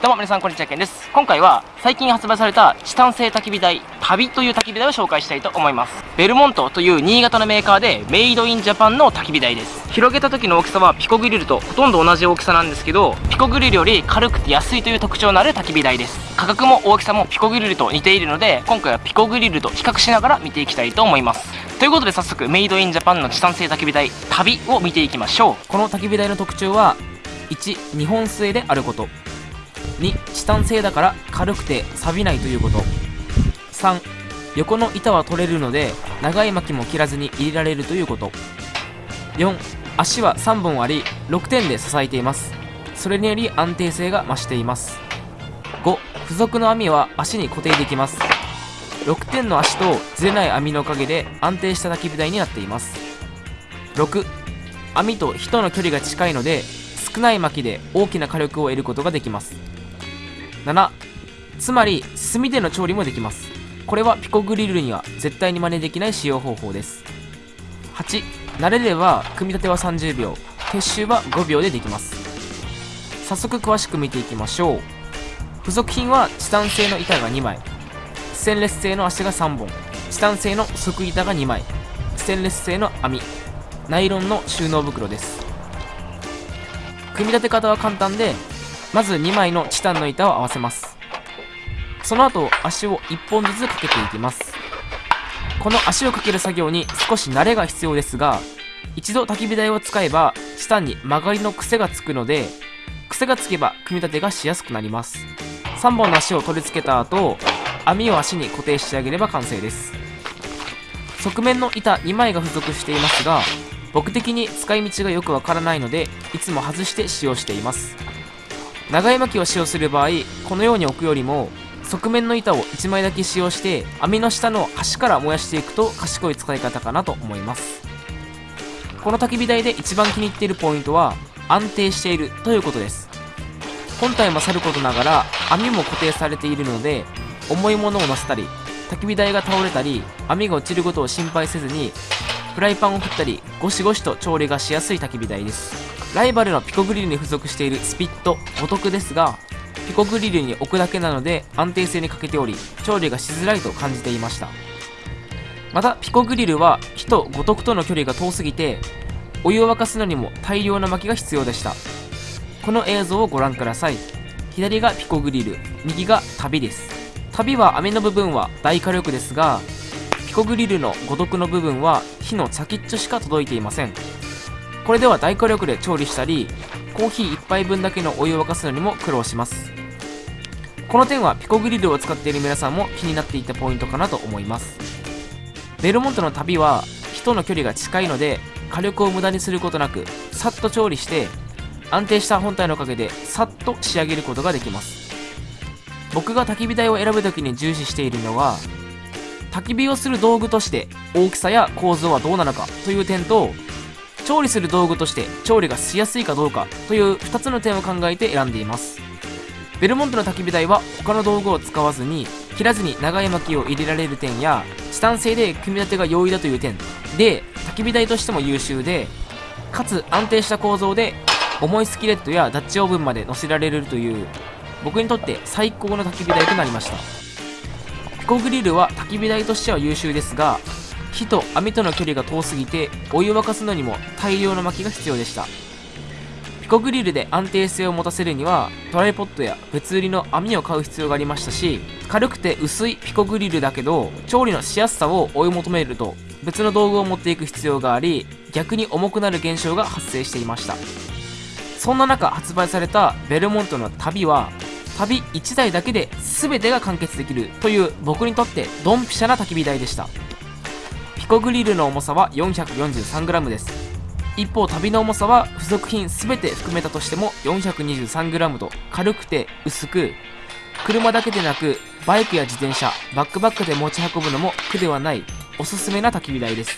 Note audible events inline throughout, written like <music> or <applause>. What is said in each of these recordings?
どうも皆さんこんにちはけんです。今回は最近発売されたチタン製焚き火台旅という焚き火台を紹介したいと思います。ベルモントという新潟のメーカーでメイドインジャパンの焚き火台です。広げた時の大きさはピコグリルとほとんど同じ大きさなんですけどピコグリルより軽くて安いという特徴のある焚き火台です。価格も大きさもピコグリルと似ているので今回はピコグリルと比較しながら見ていきたいと思います。ということで早速メイドインジャパンのチタン製焚き火台旅を見ていきましょう。この焚き火台の特徴は1日本製であること。2チタン製だから軽くて錆びないということ。3横の板は取れるので長い巻きも切らずに入れられるということ。4足は3本あり6点で支えています。それにより安定性が増しています。5付属の網は足に固定できます。6点の足とずれない網のおかげで安定した焚き火台になっています。6網と人の距離が近いので少ない薪で大きな火力を得ることができます。7つまり炭での調理もできます。これはピコグリルには絶対に真似できない使用方法です。8慣れれば組み立ては30秒。撤収は5秒でできます。早速詳しく見ていきましょう。付属品はチタン製の板が2枚。ステンレス製の足が3本。チタン製の側板が2枚。ステンレス製の網。ナイロンの収納袋です。組み立て方は簡単でまず2枚のチタンの板を合わせます。その後足を1本ずつかけていきます。この足をかける作業に少し慣れが必要ですが一度焚き火台を使えばチタンに曲がりの癖がつくので癖がつけば組み立てがしやすくなります。3本の足を取り付けた後網を足に固定してあげれば完成です。側面の板2枚が付属していますが僕的に使い道がよくわからないのでいつも外して使用しています。長い巻きを使用する場合このように置くよりも側面の板を1枚だけ使用して網の下の端から燃やしていくと賢い使い方かなと思います。この焚き火台で一番気に入っているポイントは安定しているということです。本体もさることながら網も固定されているので重いものを乗せたり焚き火台が倒れたり網が落ちることを心配せずにフライパンを振ったりゴシゴシと調理がしやすい焚き火台です。ライバルのピコグリルに付属しているスピットお得ですがピコグリルに置くだけなので安定性に欠けており調理がしづらいと感じていました。またピコグリルは火と五徳との距離が遠すぎてお湯を沸かすのにも大量な薪が必要でした。この映像をご覧ください。左がピコグリル右が旅です。旅は網の部分は大火力ですがピコグリルの五徳の部分は火の先っちょしか届いていません。これでは大火力で調理したりコーヒー1杯分だけのお湯を沸かすのにも苦労します。この点はピコグリルを使っている皆さんも気になっていたポイントかなと思います。ベルモントの旅は人の距離が近いので火力を無駄にすることなくさっと調理して安定した本体のおかげでさっと仕上げることができます。僕が焚き火台を選ぶ時に重視しているのは焚き火をする道具として大きさや構造はどうなのかという点と調理する道具として調理がしやすいかどうかという2つの点を考えて選んでいます。ベルモントの焚き火台は他の道具を使わずに切らずに長い薪を入れられる点やチタン製で組み立てが容易だという点。で焚き火台としても優秀でかつ安定した構造で重いスキレットやダッチオーブンまで乗せられるという僕にとって最高の焚き火台となりました。ピコグリルは焚き火台としては優秀ですが火と網との距離が遠すぎてお湯を沸かすのにも大量の薪が必要でした。ピコグリルで安定性を持たせるにはトライポットや別売りの網を買う必要がありましたし軽くて薄いピコグリルだけど調理のしやすさを追い求めると別の道具を持っていく必要があり逆に重くなる現象が発生していました。そんな中発売されたベルモントの旅は旅1台だけで全てが完結できるという僕にとってドンピシャな焚き火台でした。コグリルの重さは 443g です。一方旅の重さは付属品全て含めたとしても 423g と軽くて薄く車だけでなくバイクや自転車バックバックで持ち運ぶのも苦ではないおすすめな焚き火台です。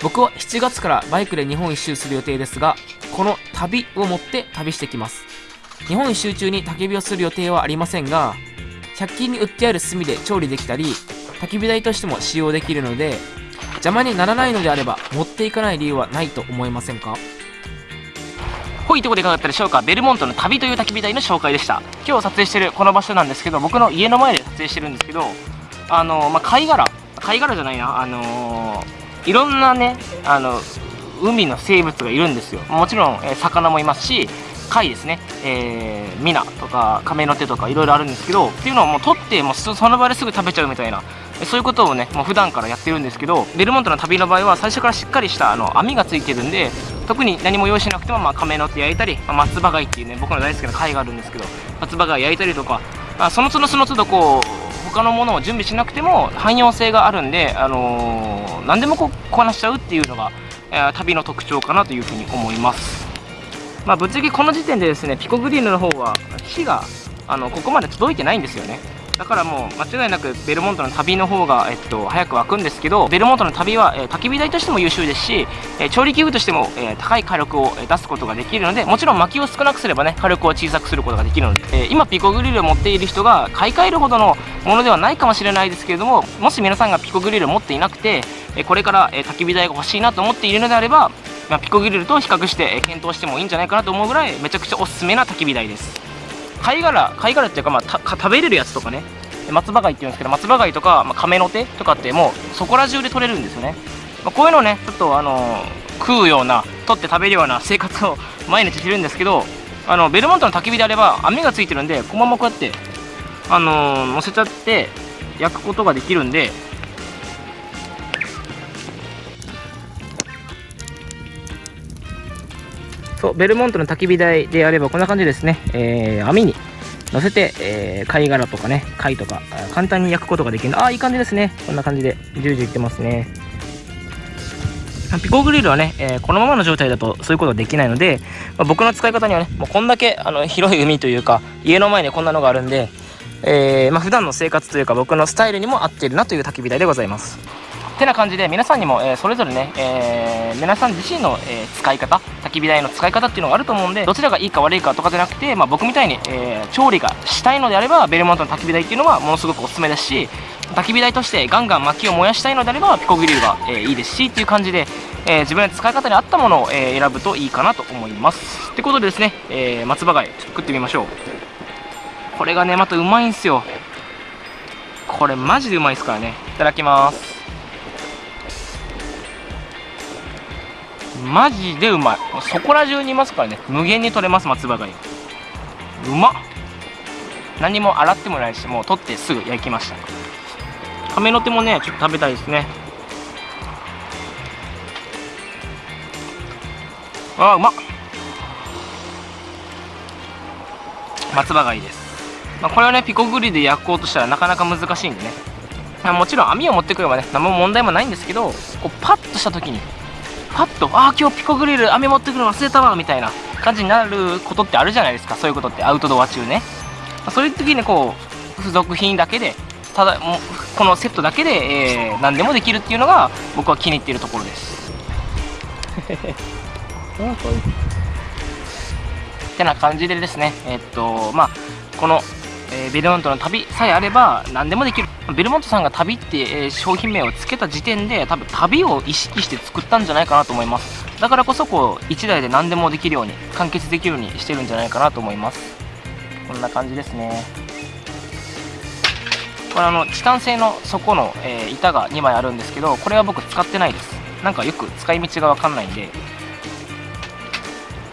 僕は7月からバイクで日本一周する予定ですがこの旅を持って旅してきます。日本一周中に焚き火をする予定はありませんが100均に売ってある炭で調理できたり焚き火台としても使用できるので邪魔にならないのであれば持っていかない理由はないと思いませんか？ほいとこでかかったでしょうか？ベルモントの旅という焚き火台の紹介でした。今日撮影してるこの場所なんですけど僕の家の前で撮影してるんですけどあのまあ、貝殻。貝殻じゃないな。あのー、いろんなねあの海の生物がいるんですよ。もちろん、えー、魚もいますし貝ですね、えー、ミナとか亀の手とかいろいろあるんですけどっていうのをもう取ってもうその場ですぐ食べちゃうみたいなそういうことをねもう普段からやってるんですけどベルモントの旅の場合は最初からしっかりしたあの網がついてるんで特に何も用意しなくても、まあ、亀の手焼いたり、まあ、松葉貝っていうね僕の大好きな貝があるんですけど松葉貝焼いたりとか、まあ、その都度その都度こう他のものを準備しなくても汎用性があるんで、あのー、何でもこうこなしちゃうっていうのが、えー、旅の特徴かなというふうに思います。まあぶっちゃけこの時点でですねピコグリルの方は火があのここまで届いてないんですよね。だからもう間違いなくベルモントの旅の方が、えっと、早く沸くんですけどベルモントの旅は、えー、焚き火台としても優秀ですし、えー、調理器具としても、えー、高い火力を出すことができるのでもちろん薪を少なくすればね火力を小さくすることができるので、え今ピコグリルを持っている人が買い替えるほどのものではないかもしれないですけれどももし皆さんがピコグリルを持っていなくて、これから、え焚き火台が欲しいなと思っているのであれば、まあ、ピコグリルと比較して、え検討してもいいんじゃないかなと思うぐらいめちゃくちゃおすすめな焚き火台です。貝殻貝殻っていうか、まあ、食べれるやつとかね。松葉貝っていうんですけど松葉貝とか、まあ、亀の手とかってもうそこら中で取れるんですよね、まあ、こういうのをねちょっとあのー、食うような取って食べるような生活を <laughs> 毎日してるんですけどあのベルモントの焚き火であれば網がついてるんでこのままこうやってあのー、乗せちゃって焼くことができるんでそうベルモントの焚き火台であればこんな感じですね、えー、網に乗せて、えー、貝殻とかね、貝とか、簡単に焼くことができるああ、いい感じですね。こんな感じで、ジュージューいってますね。ピコグリルはね、えー、このままの状態だとそういうことはできないので、まあ、僕の使い方にはね、もうこんだけあの広い海というか、家の前にこんなのがあるんで、えー、まあ、普段の生活というか僕のスタイルにも合っているなという焚き火台でございます。てな感じで皆さんにも、えー、それぞれね、えー、皆さん自身の、えー、使い方焚き火台の使い方っていうのがあると思うんでどちらがいいか悪いかとかじゃなくて、まあ、僕みたいに、え調理がしたいのであればベルモントの焚き火台っていうのはものすごくおすすめですし焚き火台としてガンガン薪を燃やしたいのであればピコグリルが、えいいですしっていう感じで、え自分の使い方に合ったものを、え選ぶといいかなと思います。ってことでですね、え松葉貝ちょっと食ってみましょう。これがねまたうまいんすよ。これマジでうまいですからね。いただきます。マジでうまい。そこら中にいますからね。無限に取れます松葉貝うまっ。何も洗ってもないしもう取ってすぐ焼きました。亀の手もねちょっと食べたいですね。あうまっ。松葉貝です、まあ、これはねピコグリで焼こうとしたらなかなか難しいんでね。もちろん網を持ってくればね何も問題もないんですけどこうパッとした時にパッとああ今日ピコグリル飴持ってくるの忘れたわみたいな感じになることってあるじゃないですかそういうことって。アウトドア中ね。そういう時にこう付属品だけでただもうこのセットだけで、えー、何でもできるっていうのが僕は気に入っているところです。ってな感じでですね。えー、っとまあこのえー、ベルモントの旅さえあれば何でもできる。ベルモントさんが旅って、え、商品名を付けた時点で多分旅を意識して作ったんじゃないかなと思います。だからこそこう1台で何でもできるように完結できるようにしてるんじゃないかなと思います。こんな感じですね。これあのチタン製の底の、え、板が2枚あるんですけどこれは僕使ってないです。なんかよく使い道が分かんないんで。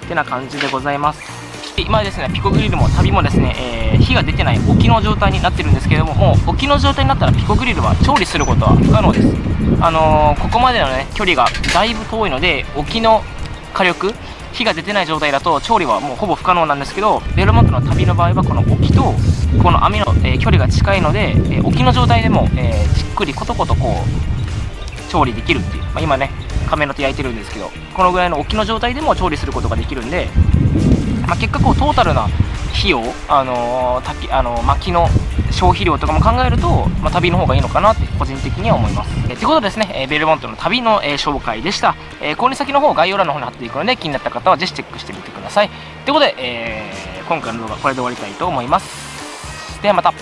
ってな感じでございます。今ですねピコグリルも旅もですね、えー、火が出てない沖の状態になってるんですけれどももう沖の状態になったらピコグリルは調理することは不可能です。あのー、ここまでのね距離がだいぶ遠いので沖の火力火が出てない状態だと調理はもうほぼ不可能なんですけどベルモントの旅の場合はこの沖とこの網の、えー、距離が近いので、え沖の状態でも、えじっくりコトコトこう調理できるっていう、まあ、今ね亀の手焼いてるんですけどこのぐらいの沖の状態でも調理することができるんでまあ、結果こうトータルな費用、あのー、あのー、薪の消費量とかも考えると、まあ、旅の方がいいのかなって個人的には思います。え、ということでですね、えー、ベルモントの旅の、えー、紹介でした。えー、購入先の方概要欄の方に貼っていくので気になった方はぜひチェックしてみてください。ということで、えー、今回の動画はこれで終わりたいと思います。ではまた。